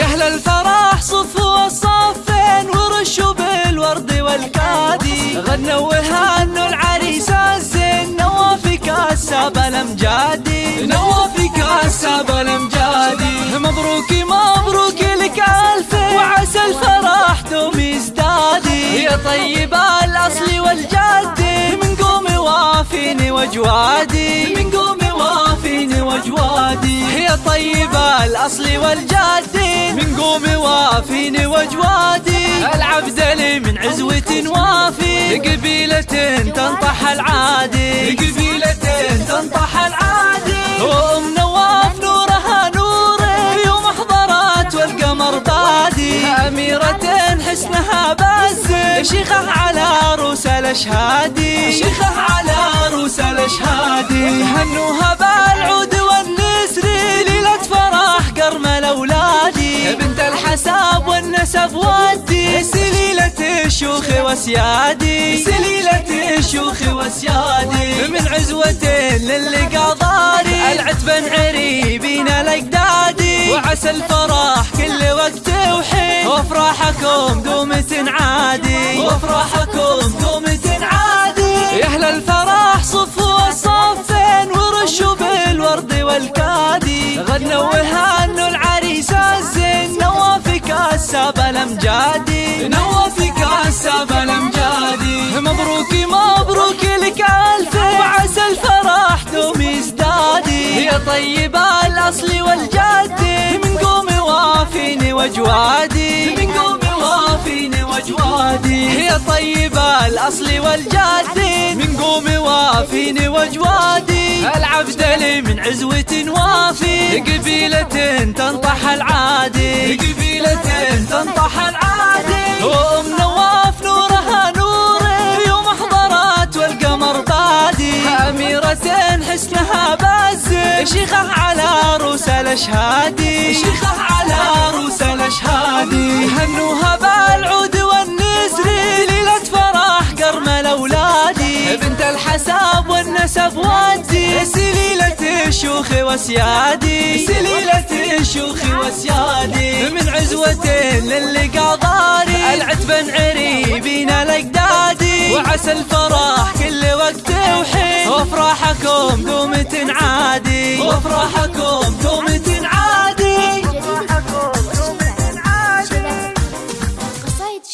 أهل الفرح صفوا الصفين ورشوا بالورد والكادي غنوا وهانوا يا طيب الأصل والجدي من قوم وافيني وجوادي. من قوم وافيني وجوادي. يا طيب الأصل والجدي من قوم وافيني وجوادي. العبد لي من عزوة وافي. قبيلة تنطح العادي. قبيلة تنطح العادي. وام نواف نورها نوري يوم حضرت والقمر بادي أميرة حسنها بز شيخة على روس الأشهادي شيخة على روس الأشهادي هنوها بالعود والنسر ليلة فرح قرم الأولادي بنت الحساب والنسب ودي سليلة الشيوخ وسيادي. سليلة الشيوخ وسيادي. من عزوة للقى ضاري. العتبة عريبين الأجدادي وعسى الفرح كل وقت وحين. وأفراحكم الامجادي نوافي كاسب الامجادي مبروك مبروك لك ألف. وعسى الفرح دوم يزدادي يا طيب الأصل والجدي من قوم وافيني وجوادي. من قوم وافيني وجوادي. يا طيب الأصل والجدي من قوم وافيني وجوادي. العبد لي من عزوة وافي. قبيلة تنطح العادي. تنطح العادي. وام نواف نورها نوري يوم حضرت والقمر بادي أميرة حسنها بز شيخة على روس الأشهادي. شيخة على روس الأشهادي. هنوها بالعود والنسر ليلة فرح قرم الأولادي. بنت الحساب والنسب ودي سليلة الشيوخ وسيادي. سليلة الشيوخ وسيادي. من عزوة للقى ضاري العتبة عريبين الأجدادي. وعسى الفرح كل وقت وحين. وافراحكم دوم تنعادي. وافراحكم